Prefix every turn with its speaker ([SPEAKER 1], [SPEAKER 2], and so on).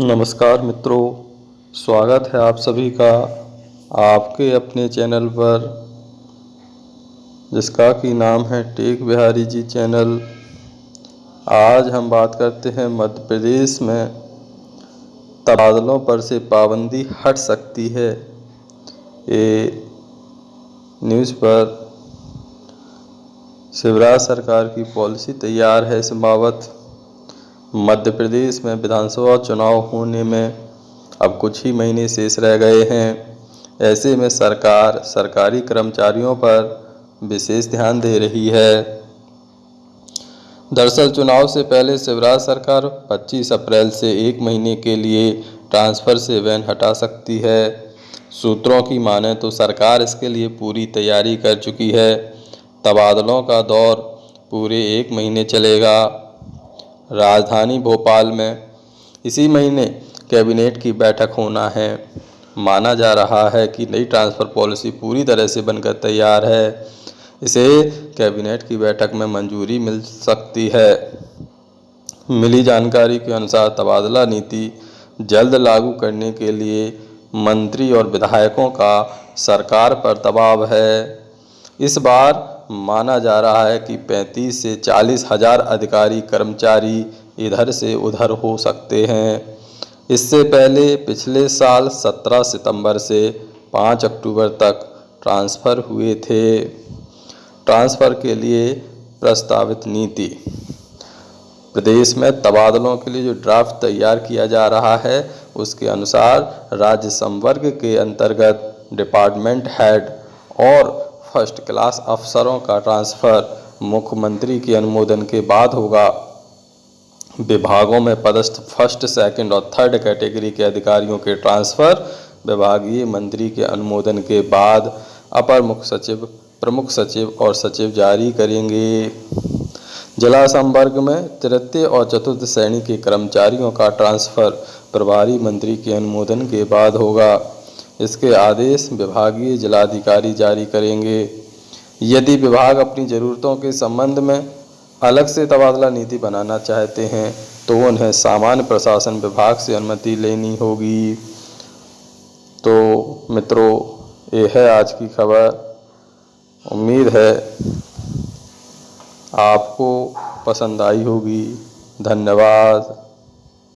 [SPEAKER 1] नमस्कार मित्रों, स्वागत है आप सभी का आपके अपने चैनल पर, जिसका कि नाम है टेक बिहारी जी चैनल। आज हम बात करते हैं मध्य प्रदेश में तबादलों पर से पाबंदी हट सकती है। ये न्यूज़ पर शिवराज सरकार की पॉलिसी तैयार है इस बाबत मध्य प्रदेश में विधानसभा चुनाव होने में अब कुछ ही महीने शेष रह गए हैं। ऐसे में सरकार सरकारी कर्मचारियों पर विशेष ध्यान दे रही है। दरअसल चुनाव से पहले शिवराज सरकार 25 अप्रैल से एक महीने के लिए ट्रांसफ़र से वैन हटा सकती है। सूत्रों की माने तो सरकार इसके लिए पूरी तैयारी कर चुकी है। तबादलों का दौर पूरे एक महीने चलेगा। राजधानी भोपाल में इसी महीने कैबिनेट की बैठक होना है। माना जा रहा है कि नई ट्रांसफ़र पॉलिसी पूरी तरह से बनकर तैयार है। इसे कैबिनेट की बैठक में मंजूरी मिल सकती है। मिली जानकारी के अनुसार तबादला नीति जल्द लागू करने के लिए मंत्री और विधायकों का सरकार पर दबाव है। इस बार माना जा रहा है कि 35 से चालीस हज़ार अधिकारी कर्मचारी इधर से उधर हो सकते हैं। इससे पहले पिछले साल 17 सितंबर से 5 अक्टूबर तक ट्रांसफ़र हुए थे। ट्रांसफ़र के लिए प्रस्तावित नीति। प्रदेश में तबादलों के लिए जो ड्राफ्ट तैयार किया जा रहा है, उसके अनुसार राज्य संवर्ग के अंतर्गत डिपार्टमेंट हेड और फ़र्स्ट क्लास अफसरों का ट्रांसफ़र मुख्यमंत्री के अनुमोदन के बाद होगा। विभागों में पदस्थ फ़र्स्ट सेकंड और थर्ड कैटेगरी के अधिकारियों के ट्रांसफ़र विभागीय मंत्री के अनुमोदन के बाद अपर मुख्य सचिव, प्रमुख सचिव और सचिव जारी करेंगे। जिला संवर्ग में तृतीय और चतुर्थ श्रेणी के कर्मचारियों का ट्रांसफ़र प्रभारी मंत्री के अनुमोदन के बाद होगा। इसके आदेश विभागीय जिलाधिकारी जारी करेंगे। यदि विभाग अपनी ज़रूरतों के संबंध में अलग से तबादला नीति बनाना चाहते हैं तो उन्हें सामान्य प्रशासन विभाग से अनुमति लेनी होगी। तो मित्रों, ये है आज की खबर। उम्मीद है आपको पसंद आई होगी। धन्यवाद।